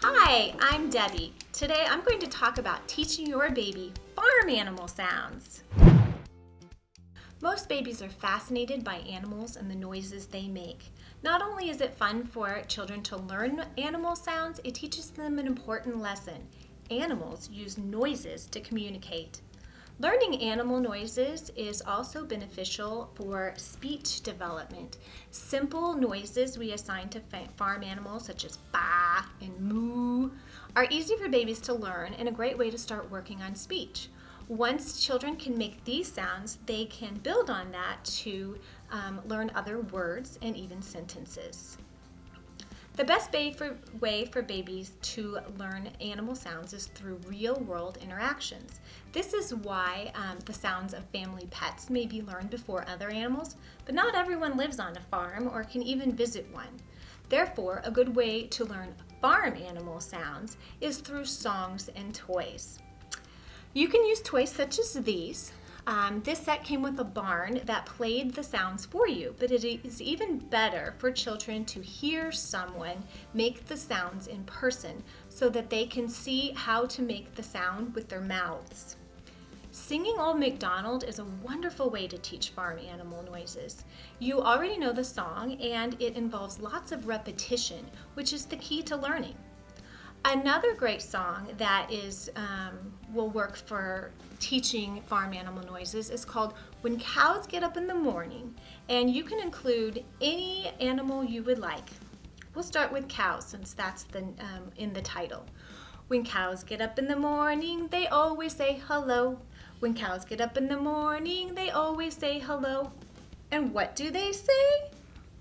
Hi, I'm Debbie. Today I'm going to talk about teaching your baby farm animal sounds. Most babies are fascinated by animals and the noises they make. Not only is it fun for children to learn animal sounds, it teaches them an important lesson. Animals use noises to communicate. Learning animal noises is also beneficial for speech development. Simple noises we assign to farm animals such as ba and moo are easy for babies to learn and a great way to start working on speech. Once children can make these sounds, they can build on that to um, learn other words and even sentences. The best way for, way for babies to learn animal sounds is through real world interactions. This is why um, the sounds of family pets may be learned before other animals, but not everyone lives on a farm or can even visit one. Therefore, a good way to learn farm animal sounds is through songs and toys. You can use toys such as these. Um, this set came with a barn that played the sounds for you, but it is even better for children to hear someone make the sounds in person so that they can see how to make the sound with their mouths. Singing Old MacDonald is a wonderful way to teach farm animal noises. You already know the song and it involves lots of repetition, which is the key to learning. Another great song that is um, will work for teaching farm animal noises is called When Cows Get Up in the Morning and you can include any animal you would like. We'll start with cows since that's the, um, in the title. When cows get up in the morning, they always say hello. When cows get up in the morning, they always say hello. And what do they say?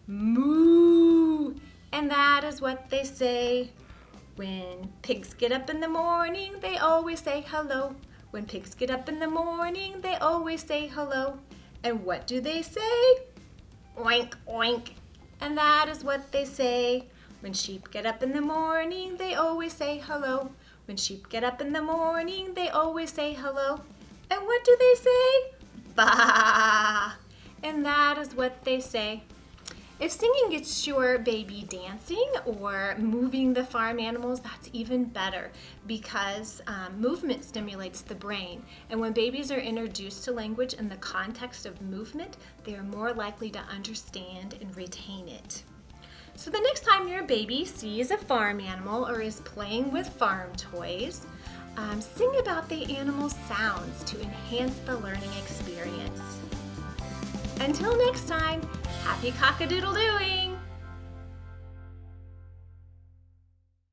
Moo! And that is what they say. When pigs get up in the morning, they always say hello. When pigs get up in the morning, they always say hello. And what do they say? Oink, oink. And that is what they say. When sheep get up in the morning, they always say hello. When sheep get up in the morning, they always say hello. And what do they say? Bah! And that is what they say. If singing gets your baby dancing or moving the farm animals, that's even better because um, movement stimulates the brain. And when babies are introduced to language in the context of movement, they are more likely to understand and retain it. So the next time your baby sees a farm animal or is playing with farm toys, um, sing about the animal's sounds to enhance the learning experience. Until next time, happy cock-a-doodle-dooing!